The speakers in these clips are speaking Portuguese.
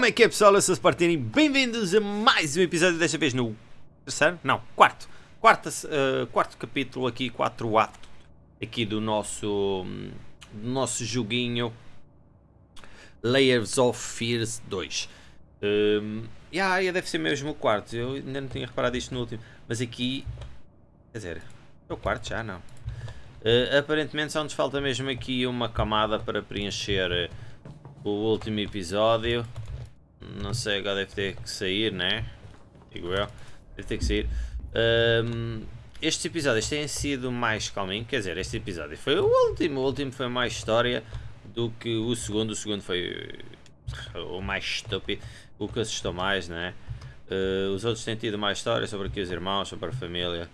Como é que é pessoal? Eu sou Spartini, bem-vindos a mais um episódio, desta vez no terceiro? Não, quarto. Quarto, uh, quarto capítulo aqui, quatro ato aqui do nosso, do nosso joguinho Layers of Fears 2. Um, yeah, deve ser mesmo o quarto, eu ainda não tinha reparado isto no último, mas aqui, quer dizer, é o quarto já, não? Uh, aparentemente só nos falta mesmo aqui uma camada para preencher o último episódio. Não sei, agora deve ter que sair, né? Digo eu. Deve ter que sair. Um, estes episódios têm sido mais calminho, quer dizer, este episódio foi o último, o último foi mais história do que o segundo, o segundo foi o mais estúpido, o que assustou mais, né? Uh, os outros têm tido mais história sobre aqui os irmãos, sobre a família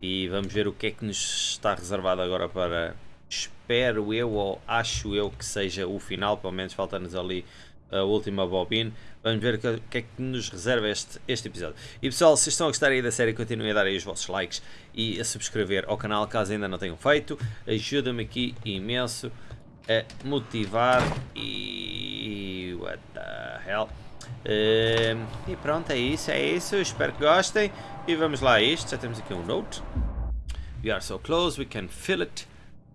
e vamos ver o que é que nos está reservado agora para, espero eu ou acho eu que seja o final, pelo menos falta-nos ali a última bobina. Vamos ver o que, que, é que nos reserva este, este episódio. E pessoal, se estão a gostar aí da série, continuem a dar aí os vossos likes e a subscrever ao canal caso ainda não tenham feito. Ajuda-me aqui imenso a motivar e... what the hell. Uh, e pronto, é isso, é isso. Espero que gostem. E vamos lá a isto. Já temos aqui um note. We are so close, we can feel it.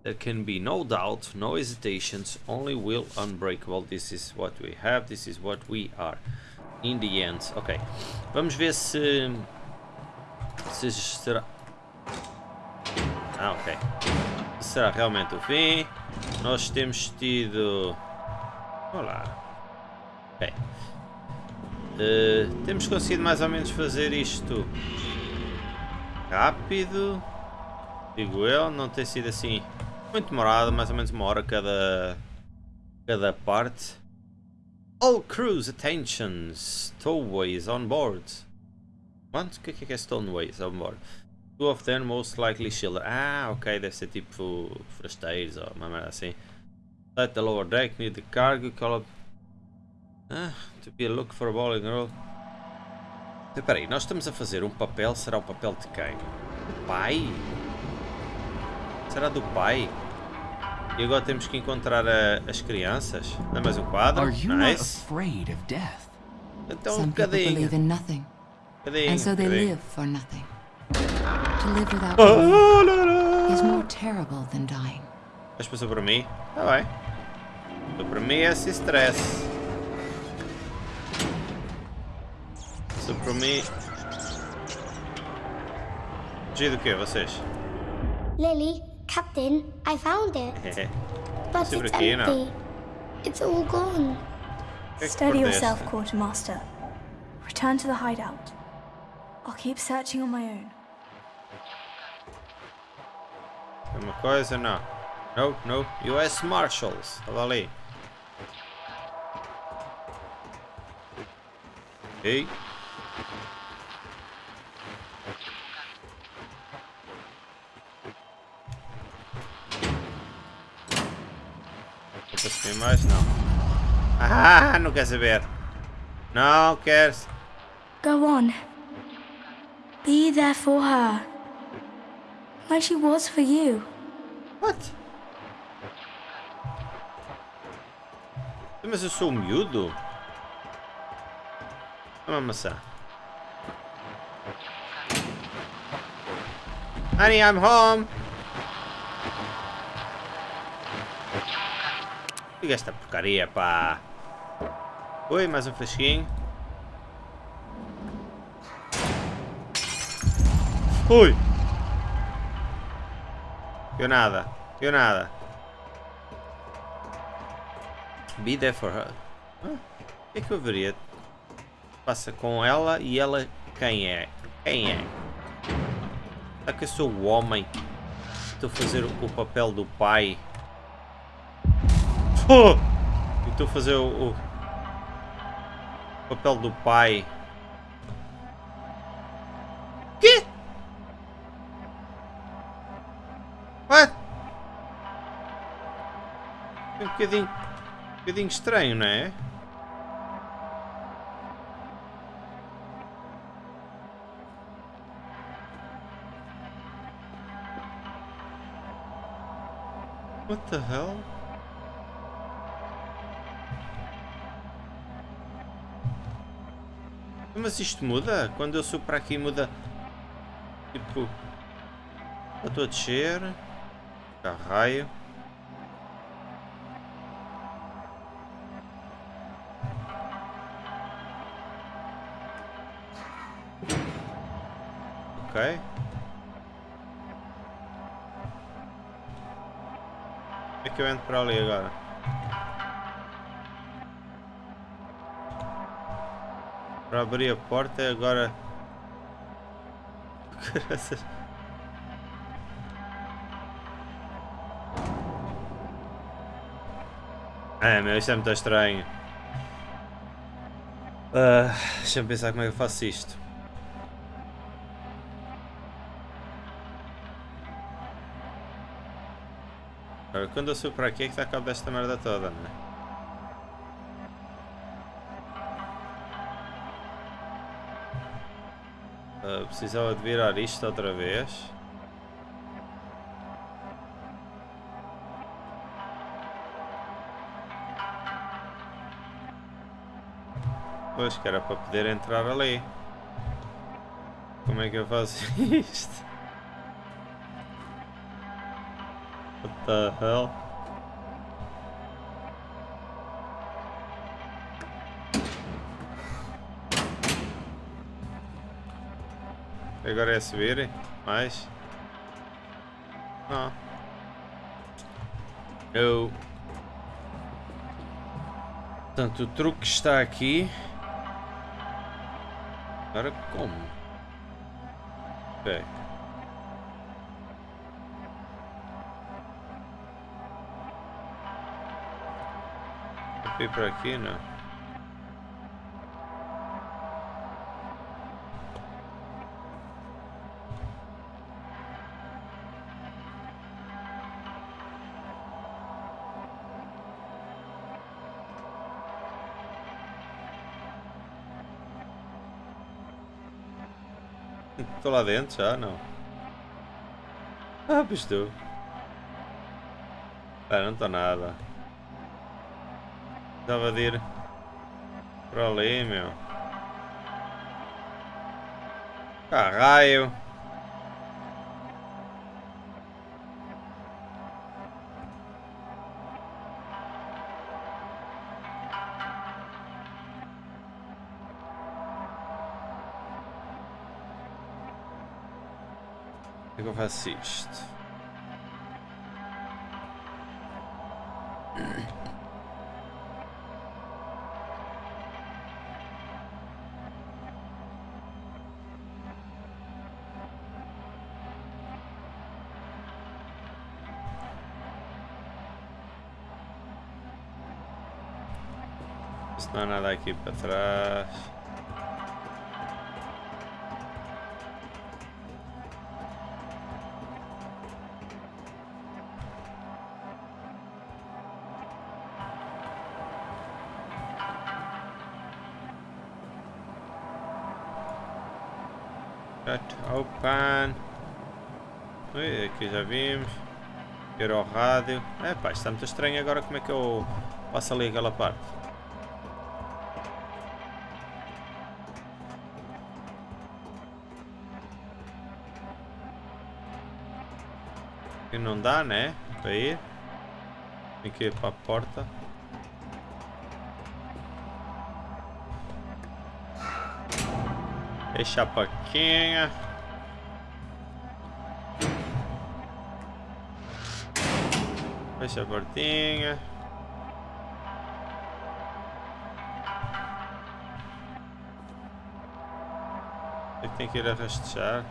There can be no doubt, no hesitations, only will unbreakable. This is what we have, this is what we are. In the end. Ok. Vamos ver se... Se será... Ah, ok. Será realmente o fim. Nós temos tido... Olá. Ok. Uh, temos conseguido mais ou menos fazer isto rápido. Digo eu, não tem sido assim muito demorado, mais ou menos uma hora cada, cada parte. All crews attention, stowaways on board. What? O que é que é stowaways on board? Two of them most likely shielded. Ah, ok, deve ser tipo forasteiros ou uma merda assim. Let the lower deck near the cargo call up. Ah, to be a look for a bowling girl. Espera aí, nós estamos a fazer um papel, será o papel de quem? Pai? Será do pai? E agora temos que encontrar a, as crianças. Não é mais um quadro? Nice. Então, Some cadinho. believe in nothing. Cadinho, and so they cadinho. live for nothing. To live without oh, is more terrible than dying. Mas passou por mim? Tá bem. Passou por mim esse stress. Passou por mim... Fugir do quê, vocês? Lily, Captain, I found it. but it's empty. It's all gone. Steady yourself, Quartermaster. Return to the hideout. I'll keep searching on my own. Uma coisa, não. No, no. US Marshals. Olha ali. Ei. Tem mais? Não. Ah, não quer saber. Não queres. Go on. Be there for her. Like she was for you. What? Mas eu sou miúdo? Uma maçã. Honey, I'm home. Liga esta porcaria, pá. Oi, mais um fresquinho. Ui! Eu nada. Eu nada. Be there for her. O que é que eu veria? Passa com ela e ela quem é? Quem é? Será que eu sou o homem? Estou a fazer o papel do pai Oh! Estou a fazer o, o, papel do pai. Quê? What? É um bocadinho, um bocadinho estranho, não é? What the hell? Mas isto muda? Quando eu subo para aqui muda. Tipo. Eu estou a descer. Raio. Ok. É que eu entro para ali agora. Abrir a porta agora... É, meu, isto é muito estranho. Uh, Deixa-me pensar como é que eu faço isto. Agora, quando eu subo para aqui é que está a cabo desta merda toda, não é? Precisava de virar isto outra vez. Pois, que era para poder entrar ali. Como é que eu faço isto? What the hell? Agora é subir? Mais? Ah. Eu... Portanto, o truque está aqui. Agora como? Ok. Para aqui, não? Estou lá dentro já, não? Ah, pois. Ah, não estou nada. Estava de ir para ali, meu. Caralho. Faço? Não há nada aqui para trás. Já vimos. Era o rádio. É pá, está muito estranho agora como é que eu passo ali aquela parte. não dá, né? Para ir. Tem que ir para a porta. Fecha a porquinha. Fecha a portinha. Tem que ir a rastejar.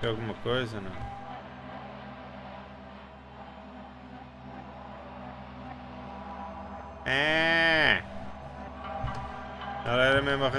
Tem alguma coisa, não? É. Ela era mesmo a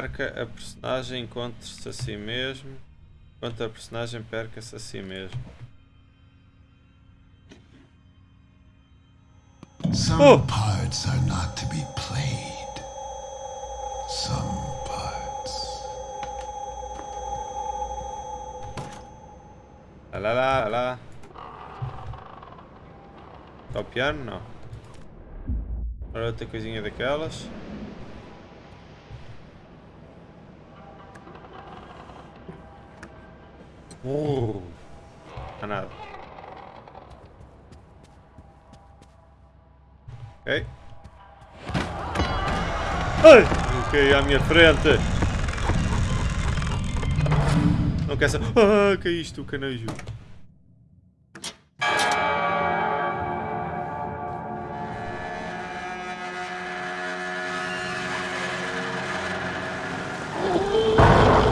Perca a personagem, encontre-se a si mesmo. Enquanto a personagem perca-se a si mesmo. Some oh. parts are not to be played. Some parts. Lá, lá, lá. Está o piano? Não. Agora outra coisinha daquelas. Não nada. Ok. Ai! Ok, à minha frente! Não quer saber. Ah, que é isto, o canejo?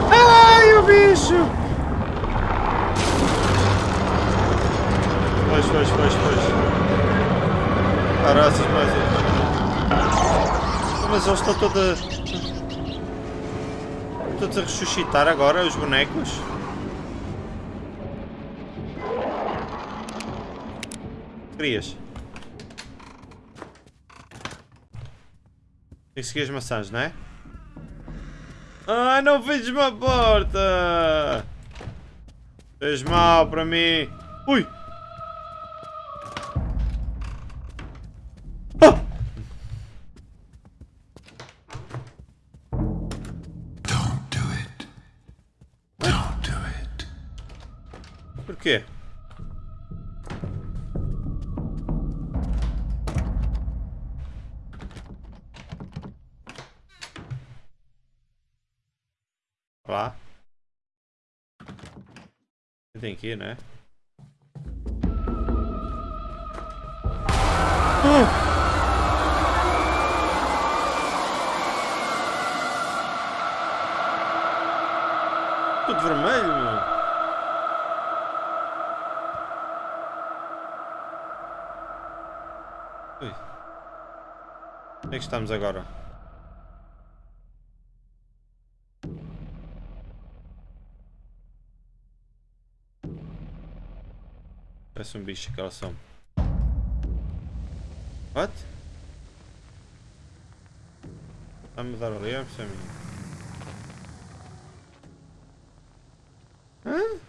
Ai, o bicho! Foge, foge, foge, foge. Caraças, mais um. Mas eles estão todos a... Todos a ressuscitar agora, os bonecos. Querias? Tem que seguir as maçãs, não é? Ai, não fez uma porta! Fez mal para mim. Ui! Lá. Tem aqui, né? Uh! Tudo vermelho, meu. Onde é que estamos agora? Parece um bicho aquela som. What? Está a mudar ali, é a mim. Hã?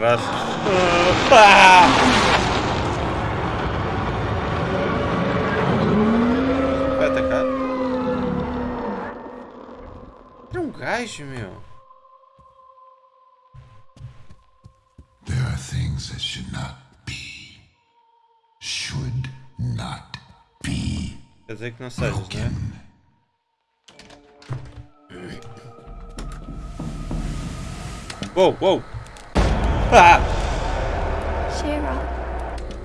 Caralho. Ah! Vai atacar? É um gajo, meu. There are things that should not be. Should not be. Quer dizer que não sejas, né? Uou, uou! Ah! Cheer up.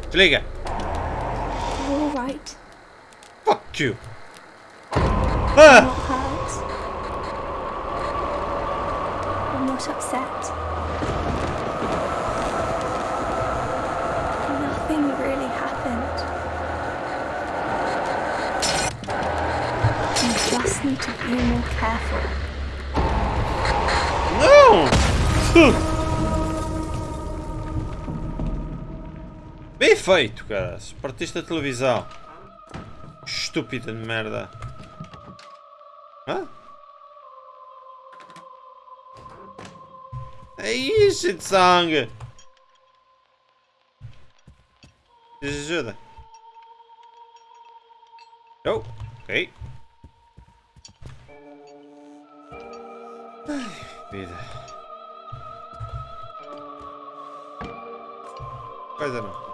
Desliga. You're all right. Fuck you. Ah! I'm not hurt. I'm not upset. Nothing really happened. You just need to be more careful. No! Bem feito, cara. Partiste televisão. Estúpida de merda. Hã? Aí, cheio de sangue. Ajuda. Oh, ok. Ai, vida. Coisa não.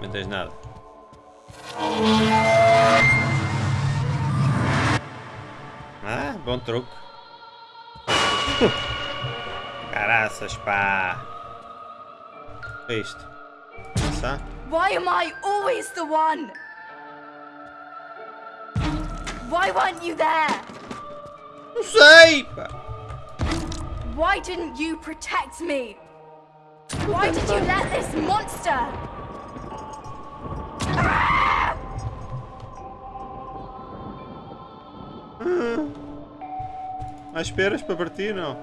Não tens nada. Ah, bom truque. Caraças, pá. O que é isto? Passar? Why am I always the one? Why weren't you there? Não sei, pá. Why didn't you protect me? Why did you let this monster? Há esperas para partir? Não.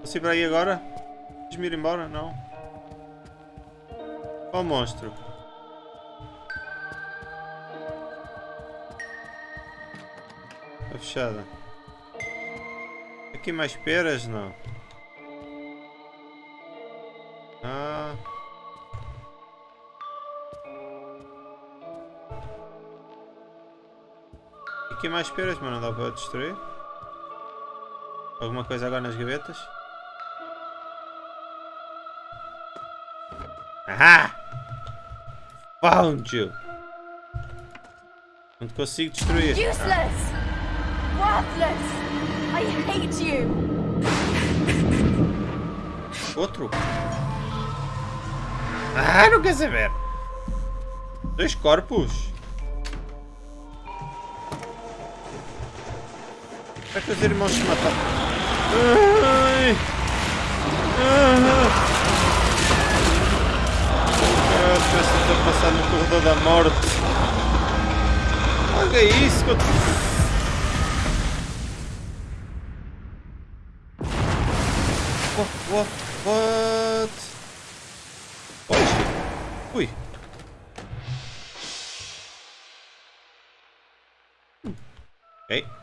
Posso ir para aí agora? Deixa-me ir embora? Não. Qual monstro? Está fechada. Aqui mais esperas? Não. Mais esperas, mas não dá para destruir. Alguma coisa agora nas gavetas? Ahá! Found you! Não te consigo destruir. Useless! Worthless! I hate you! Outro? Ah, não quer saber! Dois corpos! Que os irmãos se mataram? Ai! Ah! Ah, parece que estou a passar no corredor da morte. Olha isso que eu... What? What? What? Oxe. Ui. Ok.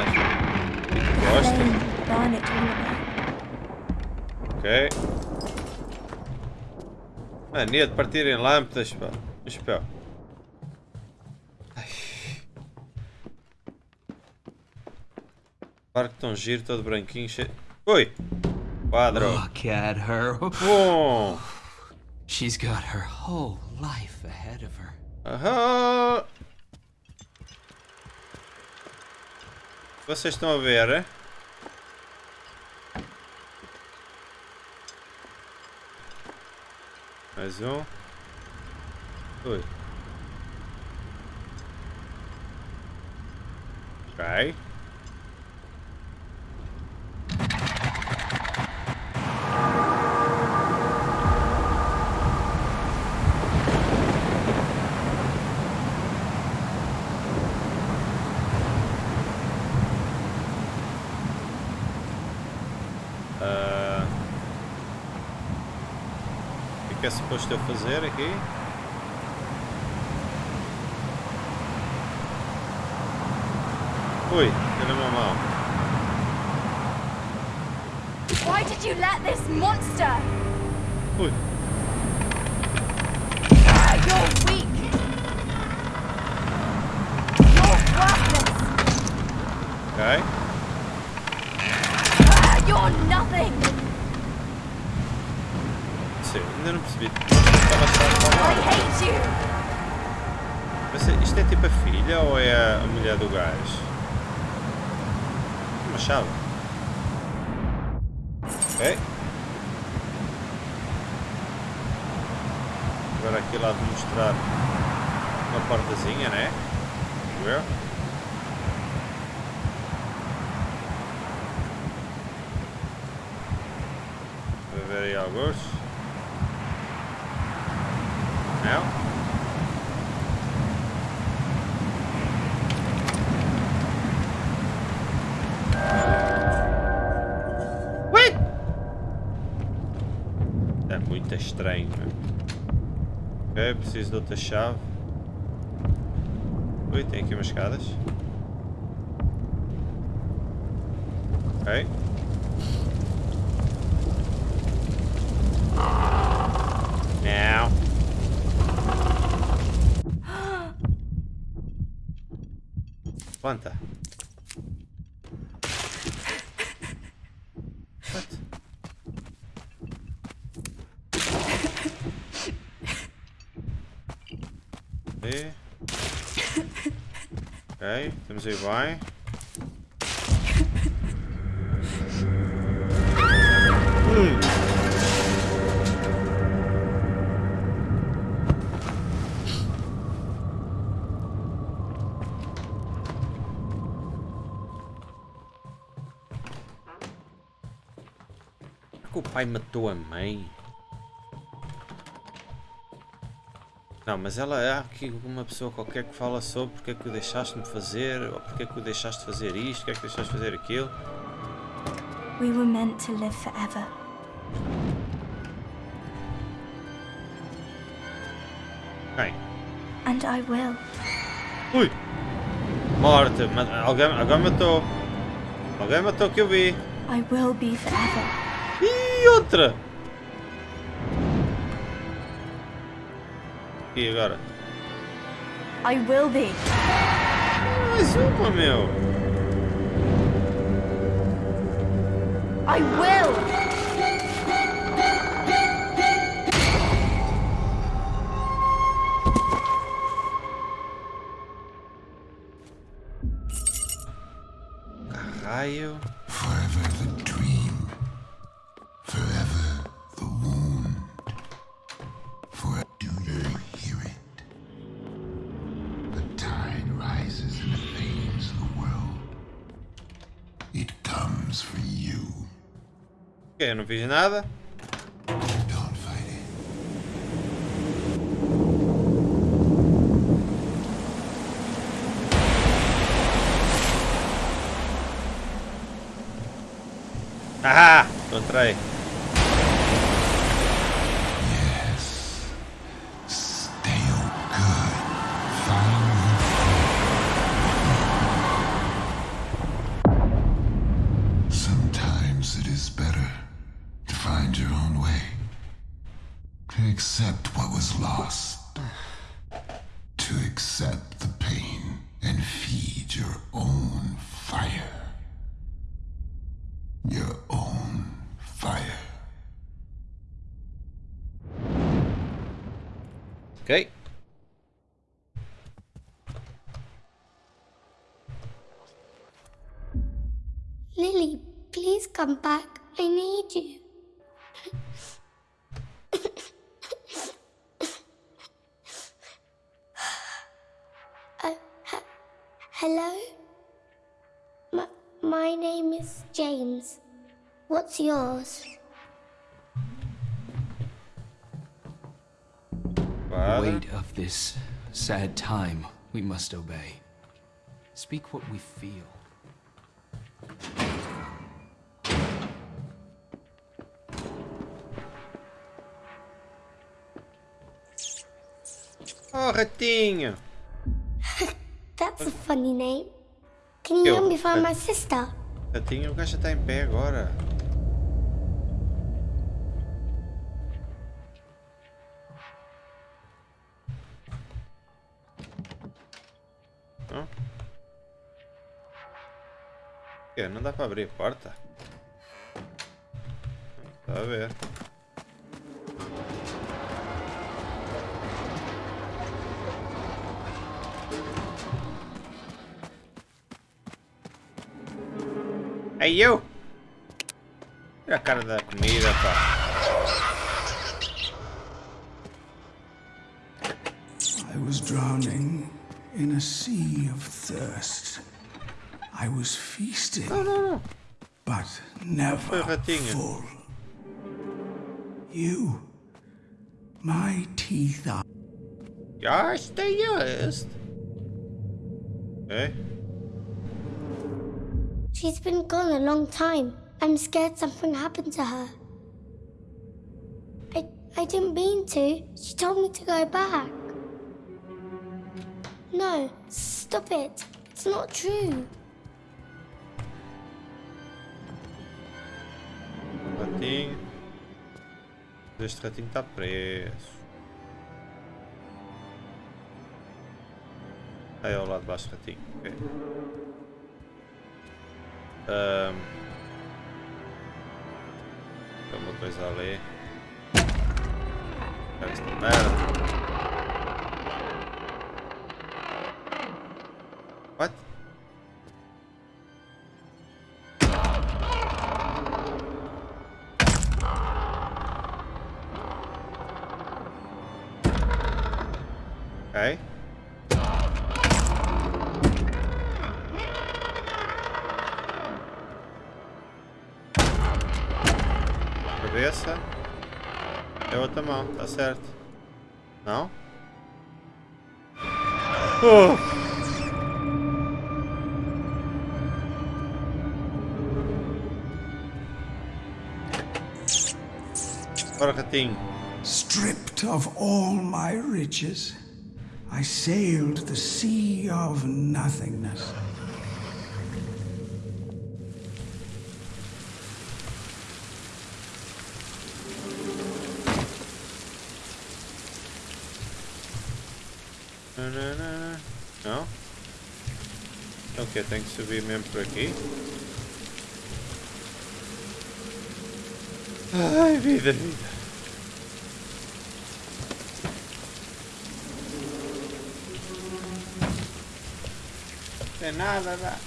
All away. Ok. Mania de partir em lâmpadas, pá. Chapéu. Ai. Barco tão giro, todo branquinho, cheio... Ui! Quadro. Look at her. Bom! She's got her whole life ahead of her. Aham! Vocês estão a ver? Mais um. Ui. Ok. Ah, O que é que é suposto eu fazer aqui? Ui, tem uma mão. Why did you let this monster? Ui, You're weak. You're worthless. ok. You're nothing. Ainda não percebi. Estava só a. Mas isto é tipo a filha ou é a mulher do gajo? Uma chave. Ok. Agora aqui lá de mostrar uma portazinha, né? Digo eu. Ver aí alguns. Estranho. Ok, preciso de outra chave. Ui, tem aqui umas escadas. Ok. Não. Planta. What? E... Ok, temos aí bem. Hum. O pai matou a mãe? Não, mas ela há aqui uma pessoa qualquer que fala sobre porque é que o deixaste-me fazer, ou porque é que o deixaste fazer isto, porque é que deixaste fazer aquilo. We were meant to live forever. Quem? And I will. Ui! Morte! Alguém, alguém matou! Alguém matou que eu vi! I will be forever. E outra! E agora? I will be. Mais uma, meu! I will. Raio! Eu não fiz nada. Ah! Encontrei! Accept what was lost. To accept the pain and feed your own fire. Your own fire. Ok. Lily, please come back. I need you. Hello? My, my name is James. What's yours? Father. Weight of this sad time, we must obey. Speak what we feel. Oh, ratinho! That's a funny name. Can you Eu- help me find my sister? Ratinho, o gajo já está em pé agora. Não? O quê? Não dá para abrir a porta? Está a ver. Ei, eu! Tira a cara da comida, pá. I was drowning in a sea of thirst. I was feasting, Não, não, não. but never full. You, my teeth are Ja, este jest. Okay. She's been gone a long time. I'm scared something happened to her. I, I didn't mean to. She told me to go back. No, stop it. It's not true. Ratinho. Este ratinho está preso. Aí ao lado de baixo, ratinho. Eh. Ok. Tem uma coisa ali. Pega esta merda. Tá certo. Não? Oh! Ratinho. stripped of all my riches. I sailed the sea of nothingness. Não? Então o que? Tem que subir mesmo por aqui? Ai, vida, vida. Tem nada, lá.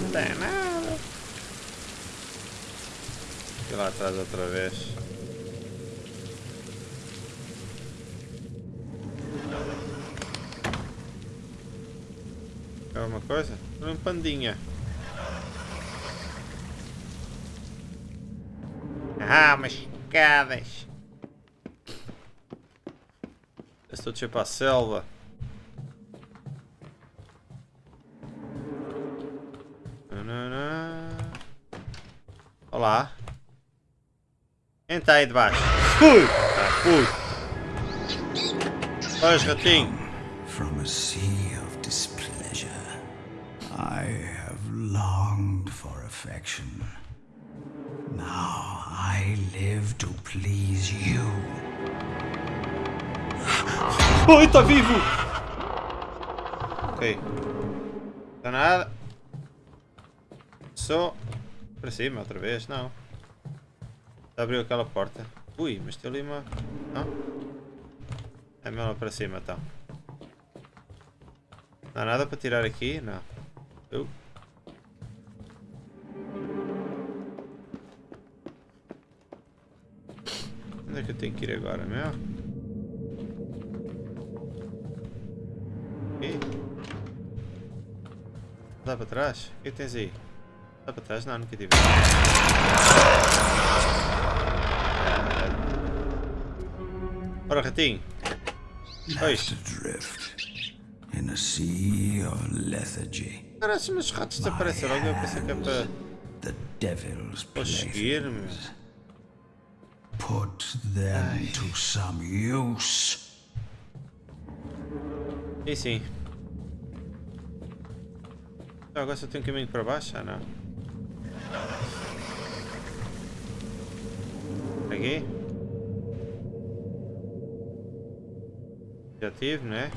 Não tem nada. E lá atrás outra vez. É alguma coisa? Um pandinha. Ah, umas escadas. Estou tipo para a selva. Olá. Está aí debaixo? Fui! Ah, fui! Pois, ratinho. From a sea affection. Now I live to please you. Oi, está vivo! Ok. Está nada. Só para cima outra vez, não. Abriu aquela porta. Ui, mas tem ali uma. Não? É lá para cima então. Não há nada para tirar aqui? Não. Uh. Onde é que eu tenho que ir agora, meu? Aqui? Dá para trás? O que tens aí? Dá para trás? Não, nunca tive. Ora, ratinho. Adrift in a sea of lethargy. Parece os ratos desaparecem logo. Eu pensei que é para, The devil's para seguir, meu. playthings. Put them to some use. Sim, sim. Ah, agora só tem um caminho para baixo? Ah, não. Aqui? Já tive, né?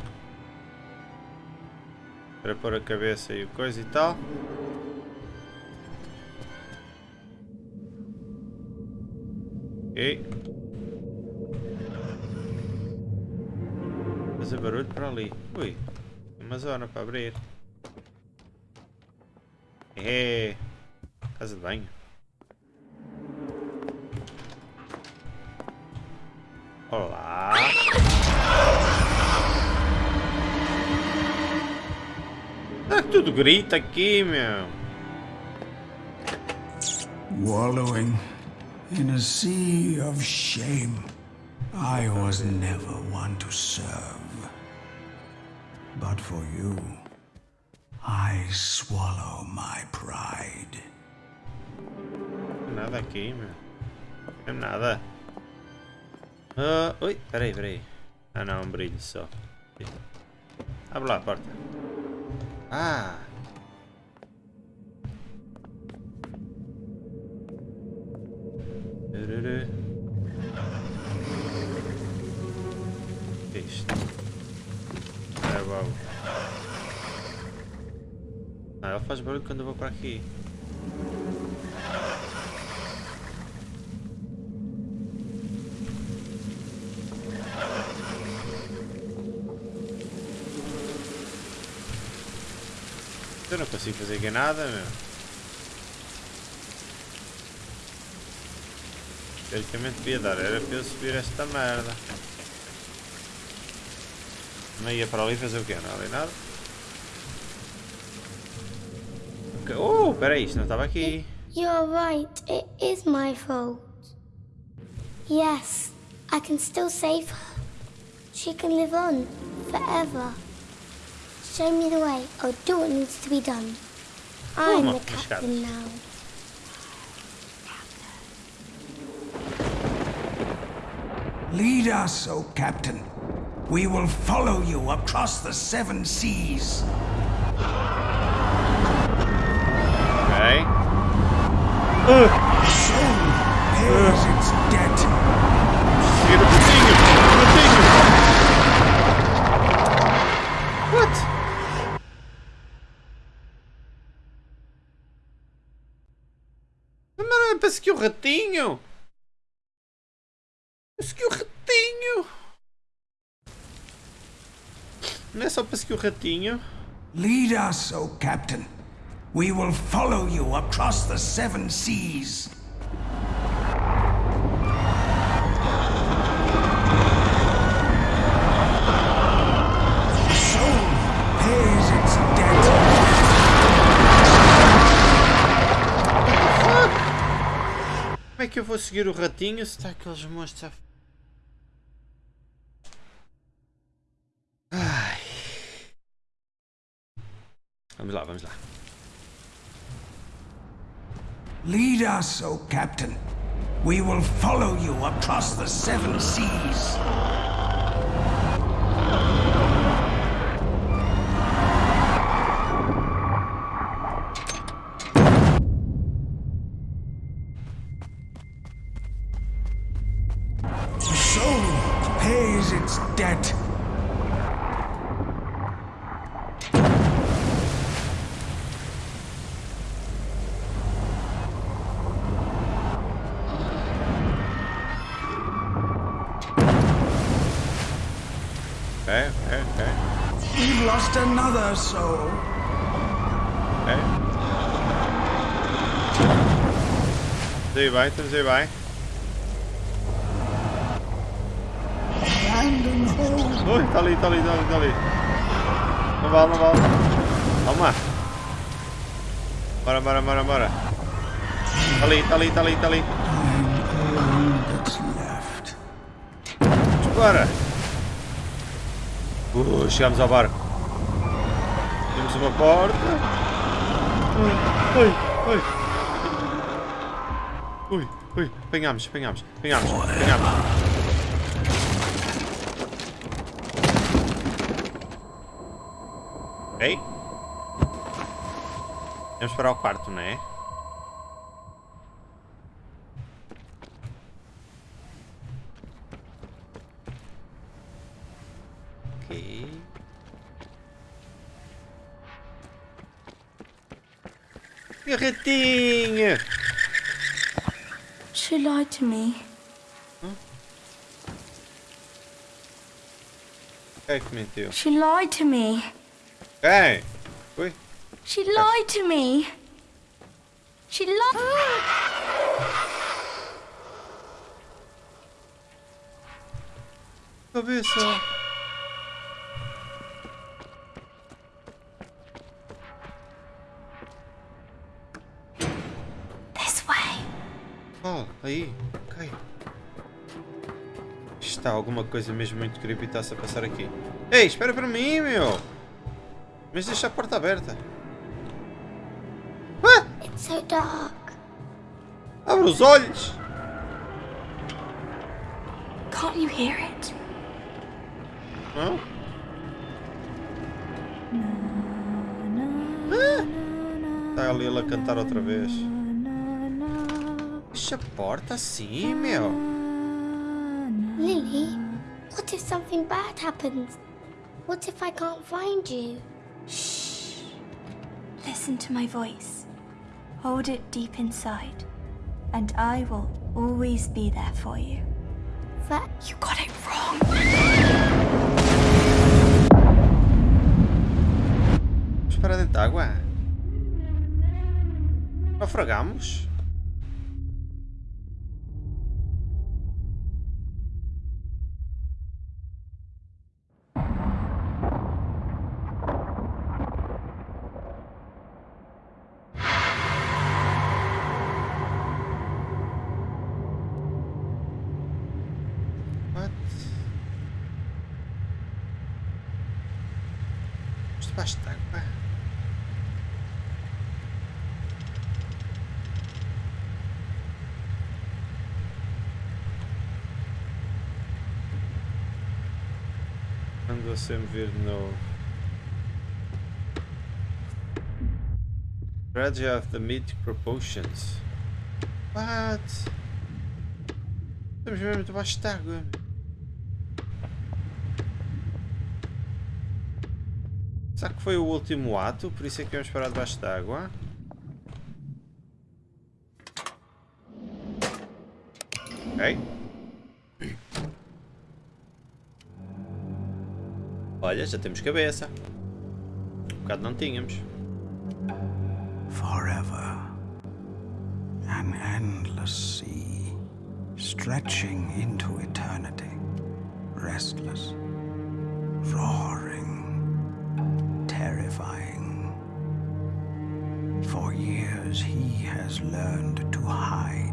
Para pôr a cabeça e o coisa e tal. Ok. Fazer barulho para ali. Ui. Uma zona para abrir. É. Casa de banho. Olá. Ah, tudo grita aqui, meu. Wallowing in a sea of shame. I was never one to serve. But for you, I swallow my pride. Nada aqui, meu. Não é nada. Uh, ui, peraí, peraí. Ah não, um brilho só. Abre lá a porta. Ah! Que é isto? É. Ah, ela faz barulho quando eu vou para aqui. Eu não consigo fazer nada, meu. Teoricamente devia dar, era para eu subir esta merda. Não ia para ali fazer o quê? Não ali nada. Okay. Oh, peraí, isto não estava aqui. You're right, it is my fault. Yes, I can still save her. She can live on forever. Show me the way. I'll do what needs to be done. I'm the captain now. Lead us, O Captain. We will follow you across the seven seas. Ok. Soul pays its debt. Seguir o ratinho! O ratinho! What? Não é para seguir o ratinho! Não é só para seguir o ratinho? Lead us, O Captain. We will follow you across the seven seas. Como é que eu vou seguir o ratinho se está aqueles monstros a... Vamos lá, vamos lá. Lead us, O Captain. We will follow you across the seven seas. The soul pays its debt. Lost another soul. Daí vai, estamos aí hold. Ui, está ali, está ali, está ali, está ali. Não vale, não vale. Calma. Bora, bora, bora, bora. Está ali, está ali, está ali, está ali. Bora. Uh, chegamos ao barco. Uma porta. Ui, ui, ui. Ui, ui. Apanhamos, apanhamos, apanhamos, apanhamos. Ok. Vamos para o quarto, não é? Ok. Retinha! She lied to me. Hmm? Quem é que mentiu? She lied to me. Hey, Oi? She lied to me. She lied. Cabeça. Está alguma coisa mesmo muito creepy está-se a passar aqui. Ei, espera para mim, meu! Mas deixa a porta aberta. Ah! It's so dark. Abre os olhos! Can't you hear it? Não? Está ali ele a cantar outra vez. Deixa a porta assim, meu. Lily, what if something bad happens? What if I can't find you? Shh. Listen to my voice. Hold it deep inside. And I will always be there for you. That You got it wrong. Vamos para dentro da água. Naufragamos? Sempre ver de novo. Of the Mythic Proportions. What? Estamos mesmo debaixo d'água. Será que foi o último ato? Por isso é que vamos parar debaixo d'água? Ok. Olha, já temos cabeça. Um bocado não tínhamos. Forever. An endless sea, stretching into eternity. Restless, roaring, terrifying. For years he has learned to hide,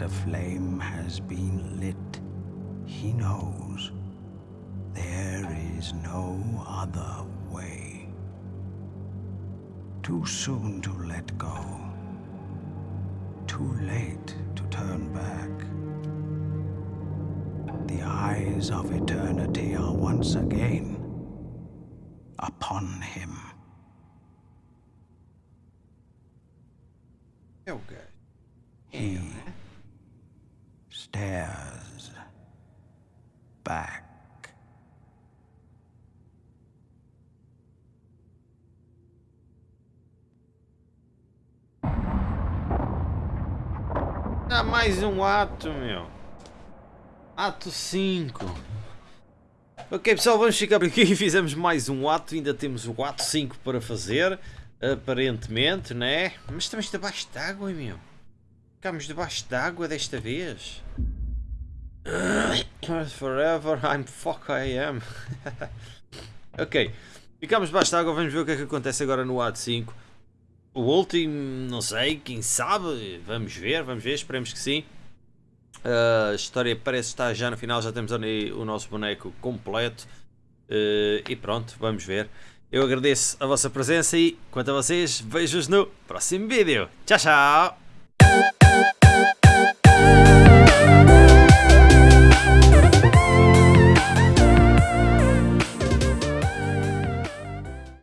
that a flame has been lit, he knows there is no other way. Too soon to let go. Too late to turn back. The eyes of eternity are once again upon him. Gajo. He stares back. Ah, mais um ato, meu. Ato 5. Ok, pessoal, vamos ficar por aqui. Fizemos mais um ato. Ainda temos o ato 5 para fazer. Aparentemente, né? Mas estamos debaixo d'água, meu. Ficamos debaixo d'água desta vez. Forever I'm fuck I am. ok. Ficamos debaixo d'água. Vamos ver o que é que acontece agora no ato 5. O último, não sei, quem sabe, vamos ver, vamos ver, esperemos que sim. Uh, a história parece estar já no final, já temos ali o nosso boneco completo. Uh, e pronto, vamos ver. Eu agradeço a vossa presença e, quanto a vocês, vejo-vos no próximo vídeo. Tchau, tchau!